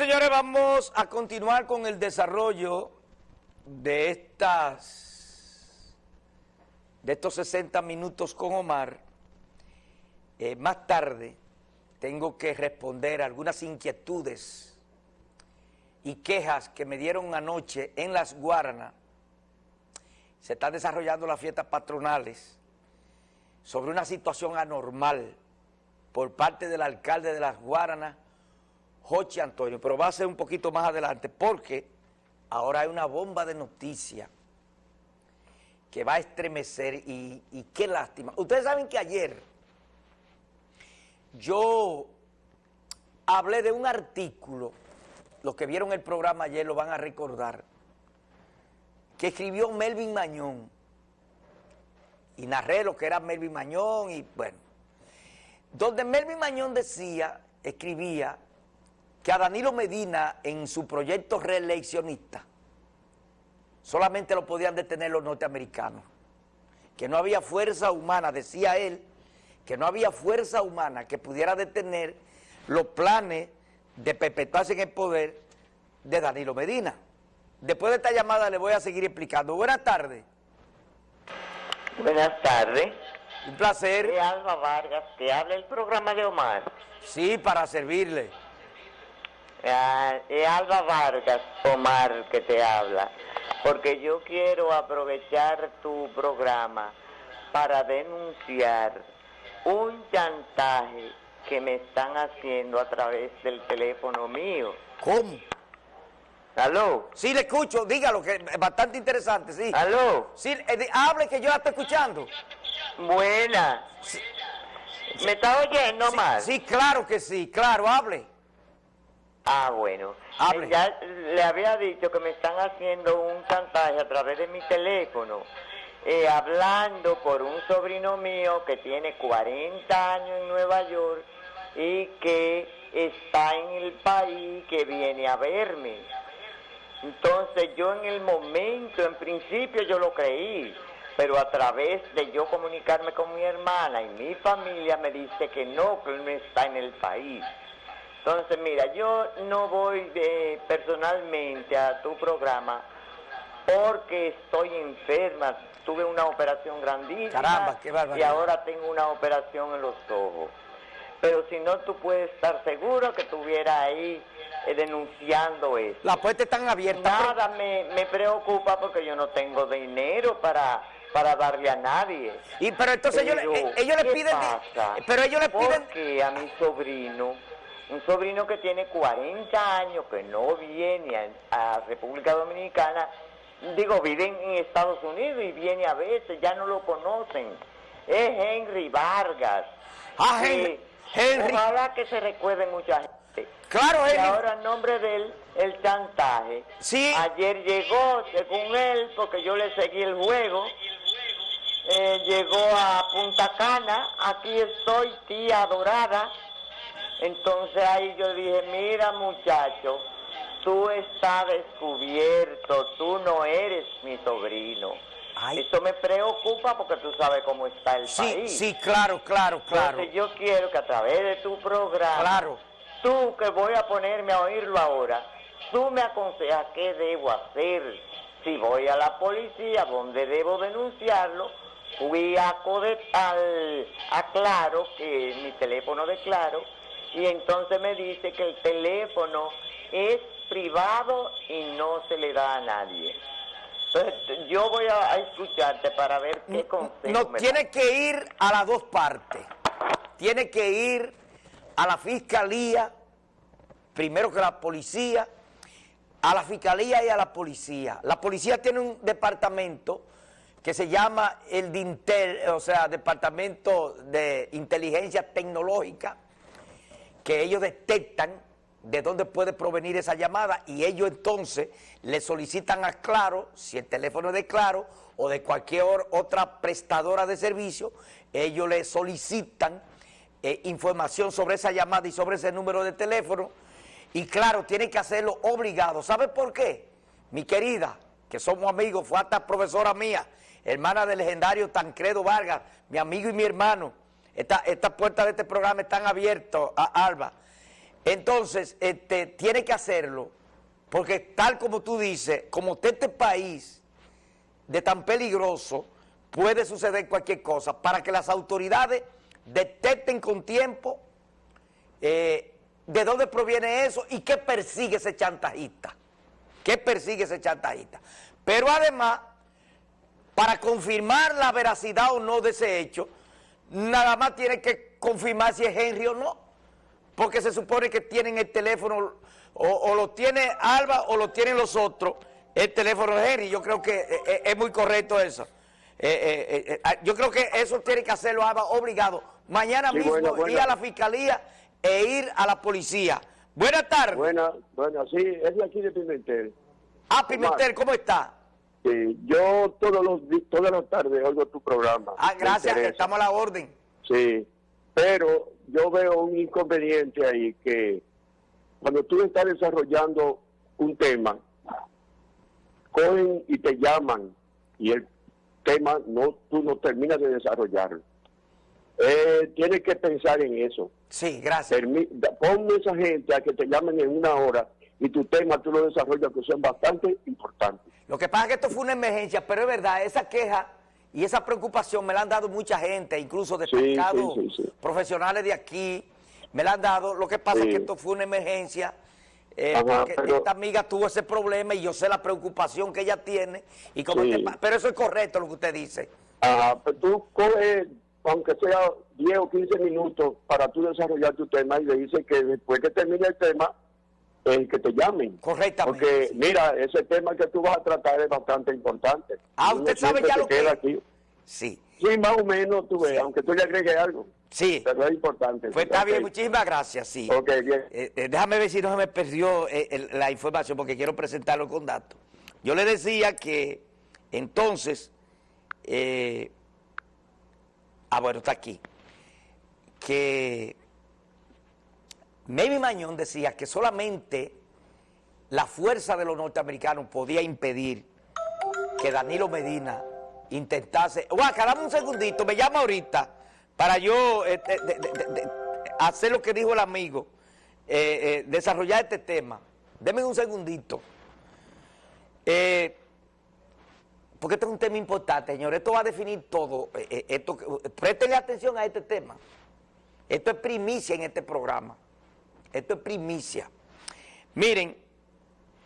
señores, vamos a continuar con el desarrollo de estas de estos 60 minutos con Omar. Eh, más tarde tengo que responder algunas inquietudes y quejas que me dieron anoche en Las Guaranas. Se están desarrollando las fiestas patronales sobre una situación anormal por parte del alcalde de Las Guaranas, Jochi Antonio, pero va a ser un poquito más adelante porque ahora hay una bomba de noticias que va a estremecer y, y qué lástima. Ustedes saben que ayer yo hablé de un artículo, los que vieron el programa ayer lo van a recordar, que escribió Melvin Mañón, y narré lo que era Melvin Mañón, y bueno, donde Melvin Mañón decía, escribía, que a Danilo Medina en su proyecto reeleccionista solamente lo podían detener los norteamericanos, que no había fuerza humana, decía él, que no había fuerza humana que pudiera detener los planes de perpetuarse en el poder de Danilo Medina. Después de esta llamada le voy a seguir explicando. Buenas tardes. Buenas tardes. Un placer. De Alba Vargas, que habla el programa de Omar. Sí, para servirle. Ah, es Alba Vargas, Omar, que te habla. Porque yo quiero aprovechar tu programa para denunciar un chantaje que me están haciendo a través del teléfono mío. ¿Cómo? ¿Aló? Sí, le escucho, dígalo, que es bastante interesante, sí. ¿Aló? Sí, eh, hable que yo la estoy escuchando. Buena. ¿Me está oyendo sí, mal? Sí, claro que sí, claro, hable. Ah, bueno. Hable. Eh, Ya le había dicho que me están haciendo un chantaje a través de mi teléfono, eh, hablando por un sobrino mío que tiene 40 años en Nueva York y que está en el país, que viene a verme. Entonces yo en el momento, en principio yo lo creí, pero a través de yo comunicarme con mi hermana y mi familia me dice que no, que él no está en el país. Entonces, mira, yo no voy de- personalmente a tu programa porque estoy enferma. Tuve una operación grandísima Caramba, qué y ahora tengo una operación en los ojos. Pero si no, tú puedes estar seguro que estuviera ahí eh, denunciando eso. Las puertas están abiertas. Nada me, me preocupa porque yo no tengo dinero para, para darle a nadie. Y, pero entonces ellos, Pero, eh, ellos le ¿qué piden... pasa? Pero ellos le piden... Porque a mi sobrino, un sobrino que tiene 40 años, que no viene a, a República Dominicana, digo, vive en, en Estados Unidos y viene a veces, ya no lo conocen. Es Henry Vargas. Ah, Henry- Henry. Ojalá que se recuerde mucha gente. Claro, Y Henry. ahora en nombre de él, el chantaje. Sí. Ayer llegó, según él, porque yo le seguí el juego, eh, llegó a Punta Cana, aquí estoy, tía adorada. Entonces ahí yo dije, mira muchacho, tú estás descubierto, tú no eres mi sobrino. Ay. Esto me preocupa porque tú sabes cómo está el Sí, país. sí, claro, claro, claro. Entonces yo quiero que a través de tu programa, Claro. tú que voy a ponerme a oírlo ahora, tú me aconsejas qué debo hacer. Si voy a la policía, ¿dónde debo denunciarlo? Fui a, Code- al, a Claro, que mi teléfono de Claro, y entonces me dice que el teléfono es privado y no se le da a nadie. Entonces yo voy a, a escucharte para ver qué consejo No, me tiene que ir a las dos partes. Tiene que ir a la fiscalía, primero que la policía, a la fiscalía y a la policía. La policía tiene un departamento que se llama el DINTEL, o sea, Departamento de Inteligencia Tecnológica, que ellos detectan de dónde puede provenir esa llamada y ellos entonces le solicitan a Claro, si el teléfono es de Claro o de cualquier otra prestadora de servicio, ellos le solicitan eh, información sobre esa llamada y sobre ese número de teléfono y claro, tiene que hacerlo obligado. ¿Sabe por qué? Mi querida, que somos amigos, fue hasta profesora mía, hermana del legendario Tancredo Vargas, mi amigo y mi hermano. Esta- Estas puertas de este programa están abiertas a Alba. Entonces, este, tiene que hacerlo, porque tal como tú dices, como este país de tan peligroso, puede suceder cualquier cosa, para que las autoridades detecten con tiempo eh, de dónde proviene eso y qué persigue ese chantajista, qué persigue ese chantajista. Pero además, para confirmar la veracidad o no de ese hecho, nada más tiene que confirmar si es Henry o no, porque se supone que tienen el teléfono, o, lo tiene Alba o lo tienen los otros, el teléfono de Henry, yo creo que eh, eh, es, muy correcto eso. Eh, ah, yo creo que eso tiene que hacerlo Alba obligado. Mañana mismo ir a la fiscalía e ir a la policía. Buenas tardes. Buenas, bueno, sí, es de aquí de Pimentel. Ah, Pimentel, ¿cómo está? Sí, yo todos los, todas las tardes oigo tu programa. Ah, gracias, estamos a la orden. Sí, pero yo veo un inconveniente ahí que cuando tú estás desarrollando un tema, cogen y te llaman y el tema no tú no terminas de desarrollarlo. Eh, tienes que pensar en eso. Sí, gracias. ponme esa gente a que te llamen en una hora y tu tema tú lo desarrollas que son bastante importantes. Lo que pasa es que esto fue una emergencia, pero es verdad, esa queja y esa preocupación me la han dado mucha gente, incluso destacados profesionales de aquí, me la han dado. Lo que pasa es que esto fue una emergencia, eh, porque esta amiga tuvo ese problema y yo sé la preocupación que ella tiene. y como Pero eso es correcto lo que usted dice. Ajá, pero tú coges, aunque sea 10 o 15 minutos para tú desarrollar tu tema y le dices que después que termine el tema, el que te llamen. Correctamente. Porque, mira, ese tema que tú vas a tratar es bastante importante. Ah, usted sabe ya lo que... Aquí. Sí. Sí, más o menos, tú ves, aunque tú le agregues algo. Sí. Pero es importante. Pues está bien, muchísimas gracias, sí. Ok, bien. Eh, eh, déjame ver si no se me perdió eh, la información, porque quiero presentarlo con datos. Yo le decía que, entonces, ah, bueno, está aquí, que Maybe Mañón decía que solamente la fuerza de los norteamericanos podía impedir que Danilo Medina intentase... Guaca, dame un segundito, me llama ahorita para yo este, hacer lo que dijo el amigo, eh, eh, desarrollar este tema. Deme un segundito. Eh, porque esto es un tema importante, señor. Esto va a definir todo. esto, préstenle atención a este tema. Esto es primicia en este programa. Esto es primicia. Miren,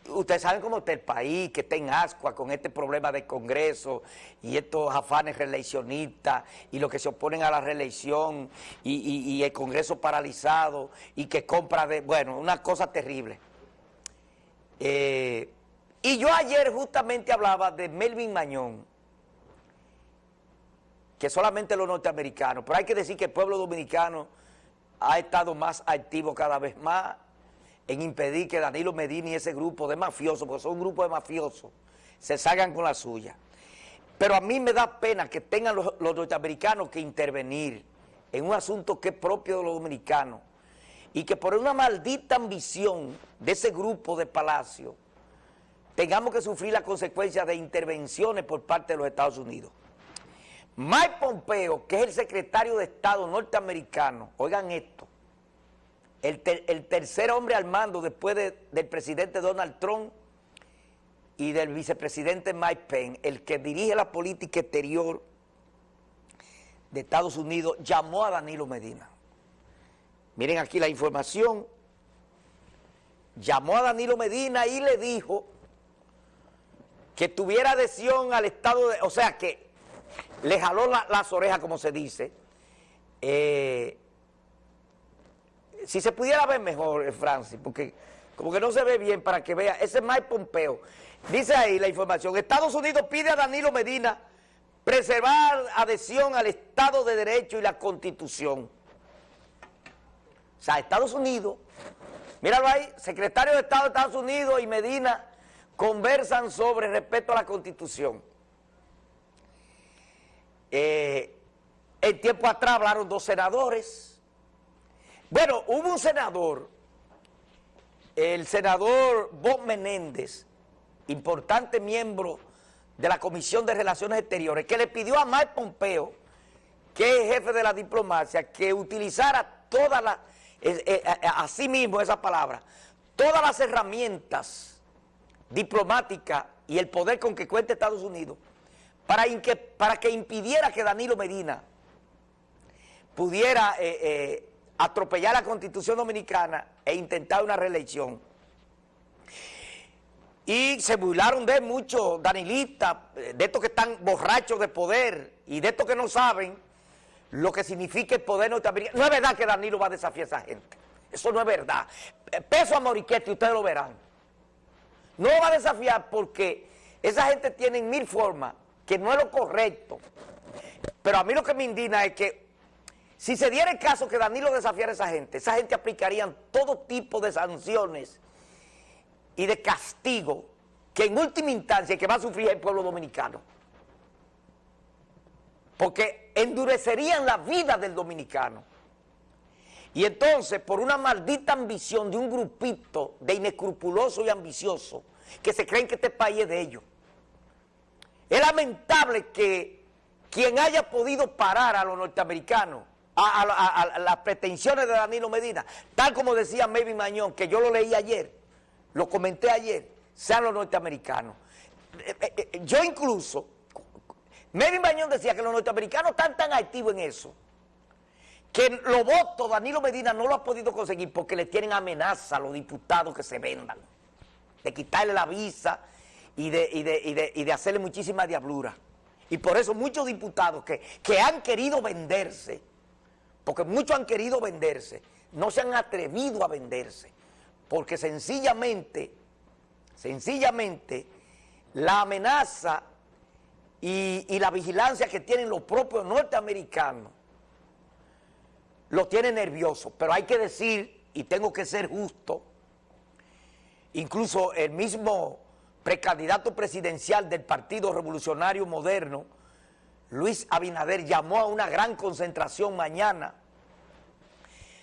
ustedes saben cómo está el país, que está en ascua con este problema del Congreso y estos afanes reeleccionistas y los que se oponen a la reelección y, el Congreso paralizado y que compra de... Bueno, una cosa terrible. Eh, y yo ayer justamente hablaba de Melvin Mañón, que solamente los norteamericanos, pero hay que decir que el pueblo dominicano ha estado más activo cada vez más en impedir que Danilo Medina y ese grupo de mafiosos, porque son un grupo de mafiosos, se salgan con la suya. Pero a mí me da pena que tengan los, norteamericanos que intervenir en un asunto que es propio de los dominicanos y que por una maldita ambición de ese grupo de Palacio tengamos que sufrir la consecuencia de intervenciones por parte de los Estados Unidos. Mike Pompeo, que es el secretario de Estado norteamericano, oigan esto, el, tercer hombre al mando después del presidente Donald Trump y del vicepresidente Mike Pence, el que dirige la política exterior de Estados Unidos, llamó a Danilo Medina. Miren aquí la información. Llamó a Danilo Medina y le dijo que tuviera adhesión al Estado de... O sea, que le jaló las orejas, como se dice. Eh, si se pudiera ver mejor, eh, Francis, porque como que no se ve bien para que vea, ese es Mike Pompeo. Dice ahí la información, Estados Unidos pide a Danilo Medina preservar adhesión al Estado de Derecho y la Constitución. O sea, Estados Unidos, míralo ahí, secretario de Estado de Estados Unidos y Medina conversan sobre respeto a la Constitución. Eh, en tiempo atrás hablaron dos senadores. Bueno, hubo un senador, el senador Bob Menéndez, importante miembro de la Comisión de Relaciones Exteriores, que le pidió a Mike Pompeo, que es jefe de la diplomacia, que utilizara toda la, eh, así mismo esa palabra, todas las herramientas diplomáticas y el poder con que cuenta Estados Unidos para, que impidiera que Danilo Medina pudiera eh, eh, atropellar la Constitución Dominicana e intentar una reelección. Y se burlaron de muchos danilistas, de estos que están borrachos de poder y de estos que no saben lo que significa el poder norteamericano. No es verdad que Danilo va a desafiar a esa gente. Eso no es verdad. Peso a Moriquete, ustedes lo verán. No va a desafiar porque esa gente tiene mil formas, que no es lo correcto. Pero a mí lo que me indigna es que si se diera el caso que Danilo desafiara a esa gente, esa gente aplicarían todo tipo de sanciones y de castigo que en última instancia que va a sufrir el pueblo dominicano. Porque endurecerían la vida del dominicano. Y entonces, por una maldita ambición de un grupito de inescrupulosos y ambiciosos que se creen que este país es de ellos. Es lamentable que quien haya podido parar a los norteamericanos, a, las pretensiones de Danilo Medina, tal como decía Maybe Mañón, que yo lo leí ayer, lo comenté ayer, sean los norteamericanos. Eh, eh, eh, yo incluso, Maybe Mañón decía que los norteamericanos están tan activos en eso, que los votos Danilo Medina no lo ha podido conseguir porque le tienen amenaza a los diputados que se vendan, de quitarle la visa y de, de, hacerle muchísima diablura. Y por eso muchos diputados que, que han querido venderse, porque muchos han querido venderse, no se han atrevido a venderse, porque sencillamente, sencillamente, la amenaza y, y la vigilancia que tienen los propios norteamericanos lo tiene nervioso, pero hay que decir, y tengo que ser justo, incluso el mismo precandidato presidencial del Partido Revolucionario Moderno, Luis Abinader, llamó a una gran concentración mañana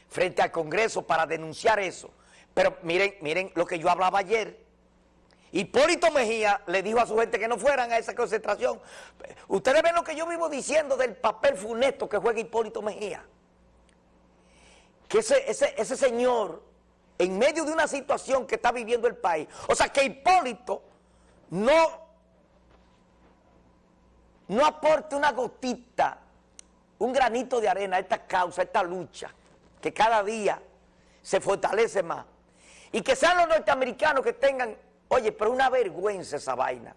frente al Congreso para denunciar eso. Pero miren, miren lo que yo hablaba ayer. Hipólito Mejía le dijo a su gente que no fueran a esa concentración. Ustedes ven lo que yo vivo diciendo del papel funesto que juega Hipólito Mejía que ese, ese, señor, en medio de una situación que está viviendo el país, o sea, que Hipólito no, no aporte una gotita, un granito de arena a esta causa, a esta lucha, que cada día se fortalece más. Y que sean los norteamericanos que tengan, oye, pero una vergüenza esa vaina.